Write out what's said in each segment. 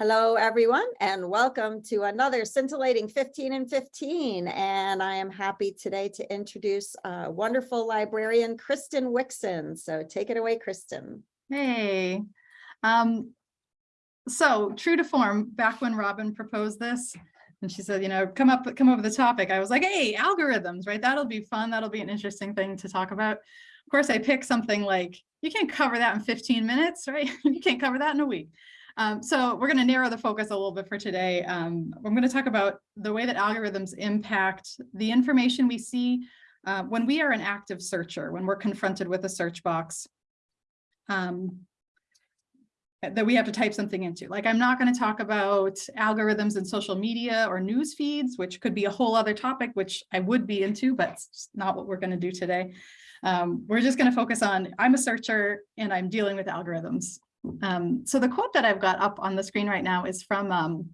Hello, everyone, and welcome to another scintillating 15 and 15. And I am happy today to introduce uh, wonderful librarian Kristen Wixon. So take it away, Kristen. Hey, um, so true to form, back when Robin proposed this, and she said, you know, come up, come over the topic, I was like, hey, algorithms, right? That'll be fun. That'll be an interesting thing to talk about. Of course, I picked something like, you can't cover that in 15 minutes, right? you can't cover that in a week. Um, so we're going to narrow the focus a little bit for today. Um, I'm going to talk about the way that algorithms impact the information we see uh, when we are an active searcher, when we're confronted with a search box um, that we have to type something into. Like I'm not going to talk about algorithms in social media or news feeds, which could be a whole other topic, which I would be into, but it's not what we're going to do today. Um, we're just going to focus on I'm a searcher and I'm dealing with algorithms. Um, so the quote that I've got up on the screen right now is from um,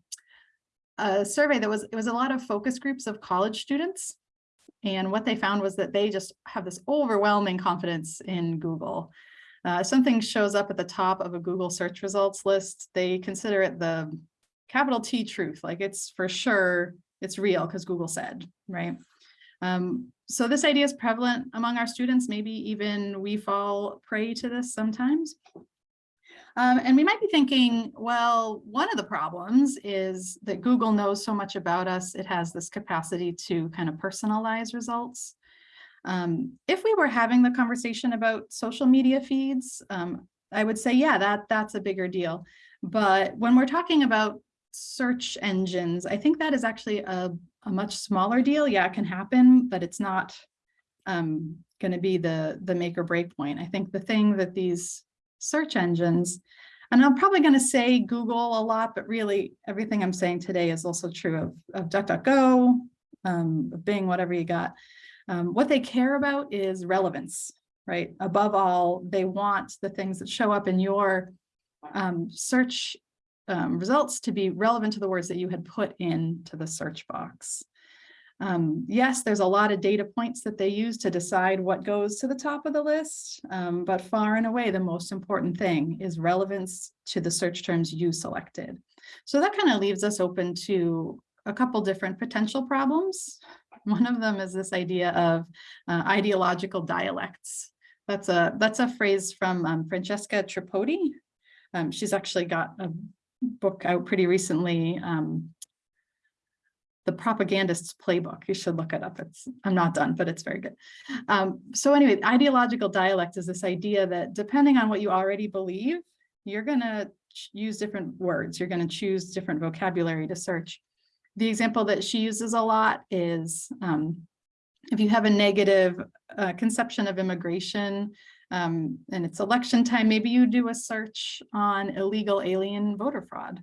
a survey that was, it was a lot of focus groups of college students. And what they found was that they just have this overwhelming confidence in Google. Uh, something shows up at the top of a Google search results list, they consider it the capital T truth, like it's for sure, it's real because Google said, right? Um, so this idea is prevalent among our students, maybe even we fall prey to this sometimes. Um, and we might be thinking, well, one of the problems is that Google knows so much about us. It has this capacity to kind of personalize results. Um, if we were having the conversation about social media feeds, um, I would say, yeah, that that's a bigger deal. But when we're talking about search engines, I think that is actually a, a much smaller deal. Yeah, it can happen, but it's not um, going to be the, the make or break point. I think the thing that these search engines. And I'm probably going to say Google a lot, but really everything I'm saying today is also true of, of DuckDuckGo, um, Bing, whatever you got. Um, what they care about is relevance, right? Above all, they want the things that show up in your um, search um, results to be relevant to the words that you had put into the search box. Um, yes, there's a lot of data points that they use to decide what goes to the top of the list, um, but far and away the most important thing is relevance to the search terms you selected. So that kind of leaves us open to a couple different potential problems. One of them is this idea of uh, ideological dialects. That's a that's a phrase from um, Francesca Tripodi. Um, she's actually got a book out pretty recently um, the propagandist's playbook. You should look it up. It's I'm not done, but it's very good. Um, so anyway, ideological dialect is this idea that depending on what you already believe, you're going to use different words. You're going to choose different vocabulary to search. The example that she uses a lot is um, if you have a negative uh, conception of immigration um, and it's election time, maybe you do a search on illegal alien voter fraud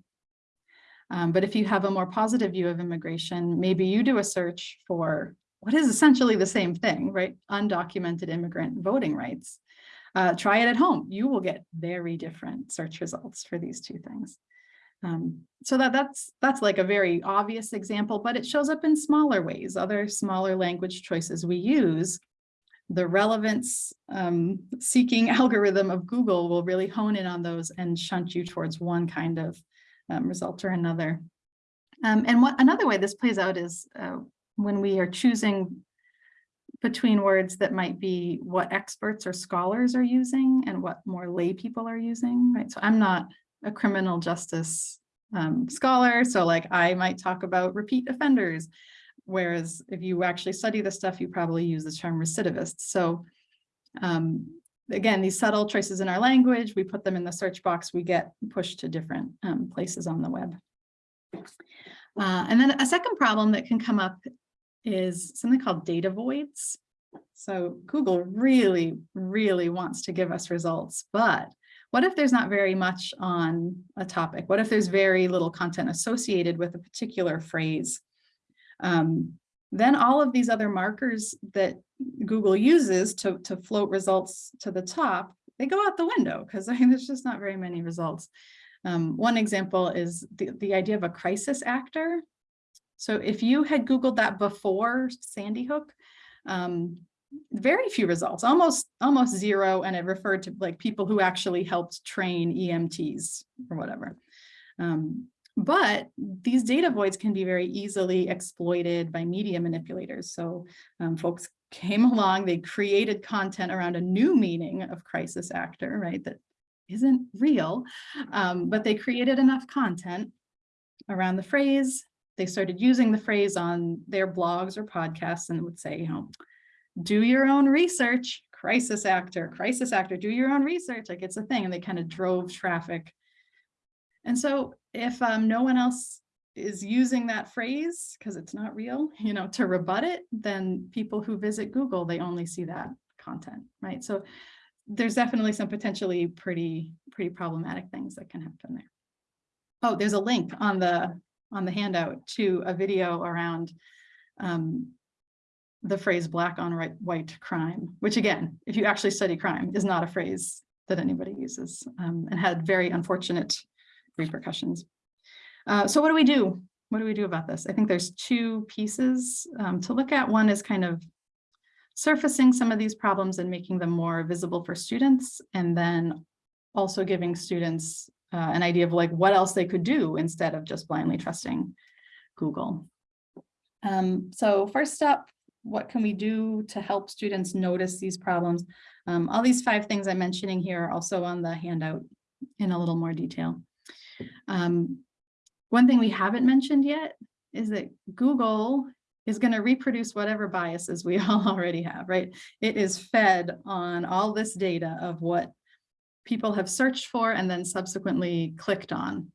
um, but if you have a more positive view of immigration, maybe you do a search for what is essentially the same thing, right? Undocumented immigrant voting rights. Uh, try it at home. You will get very different search results for these two things. Um, so that that's that's like a very obvious example, but it shows up in smaller ways, other smaller language choices we use. The relevance um, seeking algorithm of Google will really hone in on those and shunt you towards one kind of um, result or another. Um, and what another way this plays out is uh, when we are choosing between words that might be what experts or scholars are using and what more lay people are using, right? So I'm not a criminal justice um, scholar, so like I might talk about repeat offenders, whereas if you actually study the stuff, you probably use the term recidivist. So um, again, these subtle choices in our language, we put them in the search box, we get pushed to different um, places on the web. Uh, and then a second problem that can come up is something called data voids. So Google really, really wants to give us results, but what if there's not very much on a topic? What if there's very little content associated with a particular phrase? Um, then all of these other markers that Google uses to, to float results to the top, they go out the window because I mean, there's just not very many results. Um, one example is the, the idea of a crisis actor. So if you had Googled that before Sandy Hook, um, very few results, almost almost zero, and it referred to like people who actually helped train EMTs or whatever. Um, but these data voids can be very easily exploited by media manipulators. So um, folks came along, they created content around a new meaning of crisis actor, right? That isn't real, um, but they created enough content around the phrase. They started using the phrase on their blogs or podcasts and would say, you know, do your own research, crisis actor, crisis actor, do your own research, like it's a thing. And they kind of drove traffic. And so if um, no one else is using that phrase because it's not real, you know, to rebut it, then people who visit Google, they only see that content, right? So there's definitely some potentially pretty, pretty problematic things that can happen there. Oh, there's a link on the on the handout to a video around um, the phrase black on white crime, which again, if you actually study crime, is not a phrase that anybody uses um, and had very unfortunate repercussions. Uh, so what do we do? What do we do about this? I think there's two pieces um, to look at. One is kind of surfacing some of these problems and making them more visible for students, and then also giving students uh, an idea of like what else they could do instead of just blindly trusting Google. Um, so first up, what can we do to help students notice these problems? Um, all these five things I'm mentioning here are also on the handout in a little more detail. Um, one thing we haven't mentioned yet is that Google is going to reproduce whatever biases we all already have, right? It is fed on all this data of what people have searched for and then subsequently clicked on.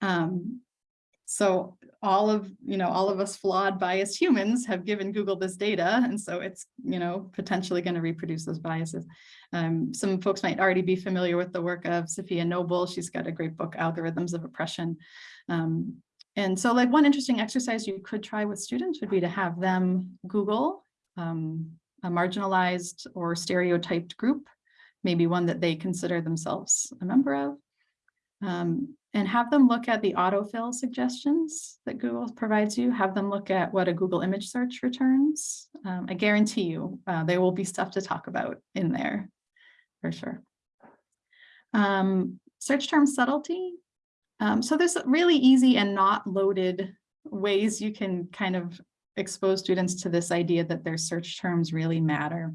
Um, so all of, you know, all of us flawed biased humans have given Google this data. And so it's, you know, potentially going to reproduce those biases. Um, some folks might already be familiar with the work of Safiya Noble. She's got a great book, Algorithms of Oppression. Um, and so like one interesting exercise you could try with students would be to have them Google um, a marginalized or stereotyped group maybe one that they consider themselves a member of, um, and have them look at the autofill suggestions that Google provides you, have them look at what a Google image search returns. Um, I guarantee you uh, there will be stuff to talk about in there for sure. Um, search term subtlety. Um, so there's really easy and not loaded ways you can kind of expose students to this idea that their search terms really matter.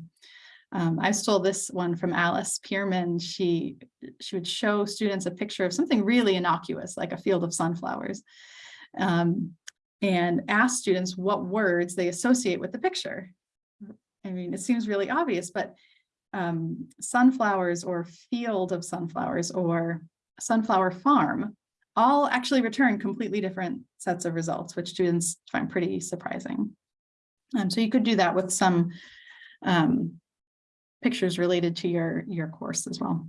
Um, I stole this one from Alice Pierman. She, she would show students a picture of something really innocuous, like a field of sunflowers, um, and ask students what words they associate with the picture. I mean, it seems really obvious, but um, sunflowers or field of sunflowers or sunflower farm all actually return completely different sets of results, which students find pretty surprising. Um, so you could do that with some um, pictures related to your, your course as well.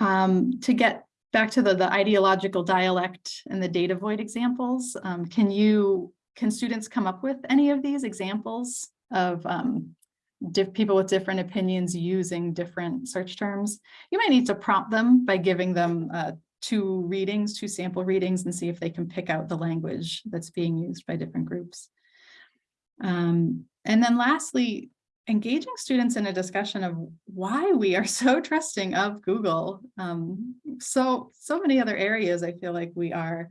Um, to get back to the, the ideological dialect and the data void examples, um, can you, can students come up with any of these examples of um, people with different opinions using different search terms? You might need to prompt them by giving them uh, two readings, two sample readings and see if they can pick out the language that's being used by different groups. Um, and then lastly, engaging students in a discussion of why we are so trusting of Google. Um, so, so many other areas I feel like we are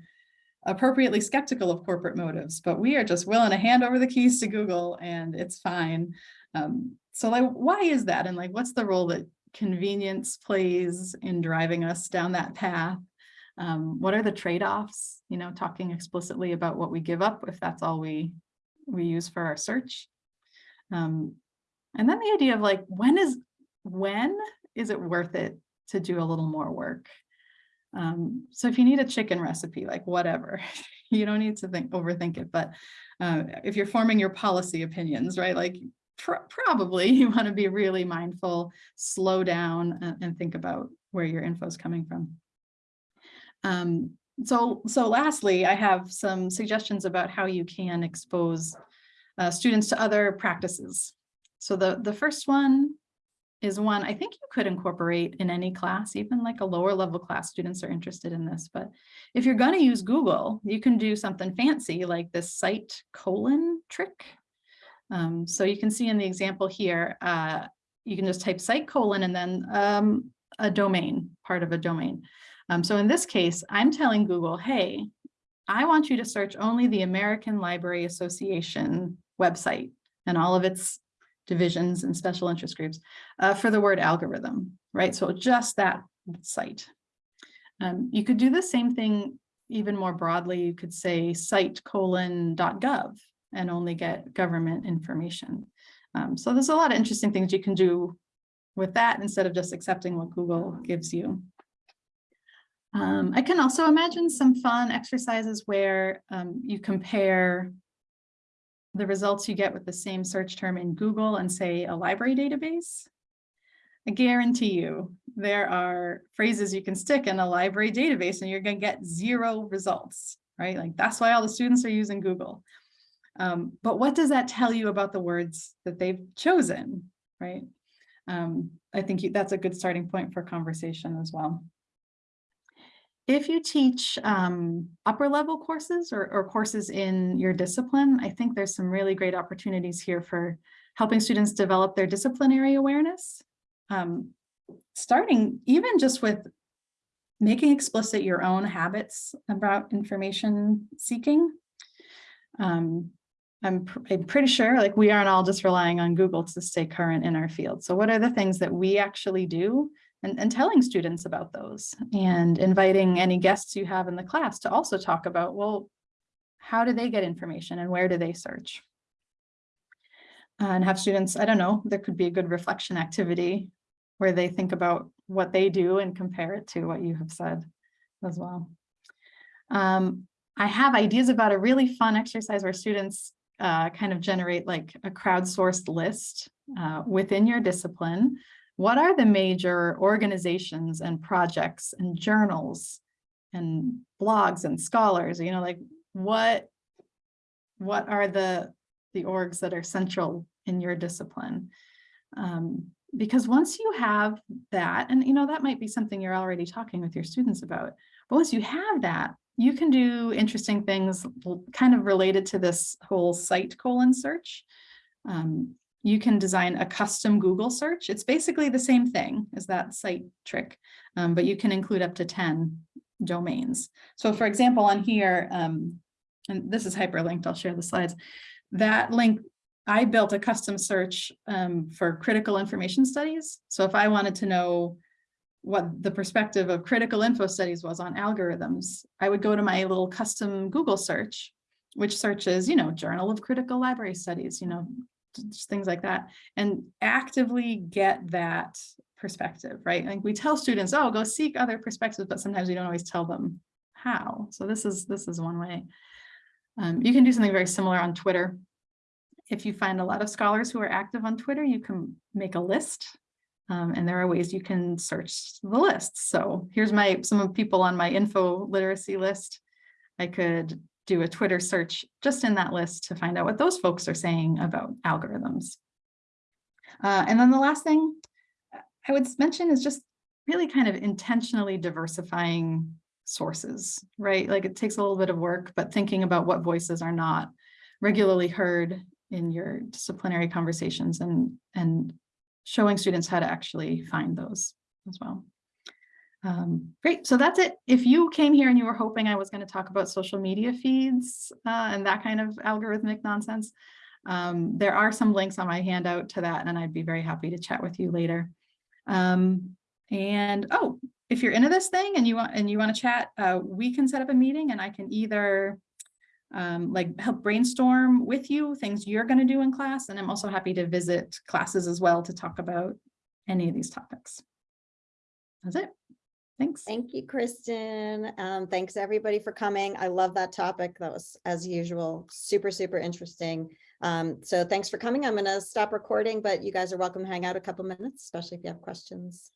appropriately skeptical of corporate motives, but we are just willing to hand over the keys to Google and it's fine. Um, so like, why is that? And like, what's the role that convenience plays in driving us down that path? Um, what are the trade-offs? You know, talking explicitly about what we give up if that's all we we use for our search. Um, and then the idea of like, when is, when is it worth it to do a little more work? Um, so if you need a chicken recipe, like whatever, you don't need to think overthink it. But uh, if you're forming your policy opinions, right, like pr probably you want to be really mindful, slow down and, and think about where your info is coming from. Um, so, so lastly, I have some suggestions about how you can expose uh, students to other practices so the, the first one is one I think you could incorporate in any class, even like a lower level class students are interested in this. But if you're going to use Google, you can do something fancy like this site colon trick. Um, so you can see in the example here, uh, you can just type site colon and then um, a domain, part of a domain. Um, so in this case, I'm telling Google, hey, I want you to search only the American Library Association website and all of its divisions and special interest groups uh, for the word algorithm, right? So just that site. Um, you could do the same thing even more broadly. You could say site colon dot gov and only get government information. Um, so there's a lot of interesting things you can do with that instead of just accepting what Google gives you. Um, I can also imagine some fun exercises where um, you compare the results you get with the same search term in Google and say a library database. I guarantee you there are phrases you can stick in a library database and you're going to get zero results, right? Like that's why all the students are using Google. Um, but what does that tell you about the words that they've chosen, right? Um, I think you, that's a good starting point for conversation as well. If you teach um, upper level courses or, or courses in your discipline, I think there's some really great opportunities here for helping students develop their disciplinary awareness. Um, starting even just with making explicit your own habits about information seeking. Um, I'm, pr I'm pretty sure like we aren't all just relying on Google to stay current in our field. So what are the things that we actually do and, and telling students about those and inviting any guests you have in the class to also talk about, well, how do they get information and where do they search? And have students, I don't know, there could be a good reflection activity where they think about what they do and compare it to what you have said as well. Um, I have ideas about a really fun exercise where students uh, kind of generate like a crowdsourced list uh, within your discipline. What are the major organizations and projects and journals and blogs and scholars, you know, like what, what are the, the orgs that are central in your discipline? Um, because once you have that, and you know, that might be something you're already talking with your students about, but once you have that, you can do interesting things kind of related to this whole site colon search. Um, you can design a custom Google search. It's basically the same thing as that site trick, um, but you can include up to 10 domains. So for example, on here, um, and this is hyperlinked, I'll share the slides. That link, I built a custom search um, for critical information studies. So if I wanted to know what the perspective of critical info studies was on algorithms, I would go to my little custom Google search, which searches, you know, Journal of Critical Library Studies, you know, just things like that, and actively get that perspective, right? Like we tell students, oh, go seek other perspectives, but sometimes we don't always tell them how. So this is this is one way. Um, you can do something very similar on Twitter. If you find a lot of scholars who are active on Twitter, you can make a list um, and there are ways you can search the list. So here's my some of people on my info literacy list. I could do a Twitter search just in that list to find out what those folks are saying about algorithms. Uh, and then the last thing I would mention is just really kind of intentionally diversifying sources, right? Like it takes a little bit of work, but thinking about what voices are not regularly heard in your disciplinary conversations and, and showing students how to actually find those as well. Um, great, so that's it. If you came here and you were hoping I was going to talk about social media feeds uh, and that kind of algorithmic nonsense, um, there are some links on my handout to that, and I'd be very happy to chat with you later. Um, and oh, if you're into this thing and you want and you want to chat, uh, we can set up a meeting, and I can either um, like help brainstorm with you things you're going to do in class. And I'm also happy to visit classes as well to talk about any of these topics. That's it. Thanks. Thank you, Kristen. Um, thanks everybody for coming. I love that topic. That was, as usual, super, super interesting. Um, so thanks for coming. I'm going to stop recording, but you guys are welcome to hang out a couple minutes, especially if you have questions.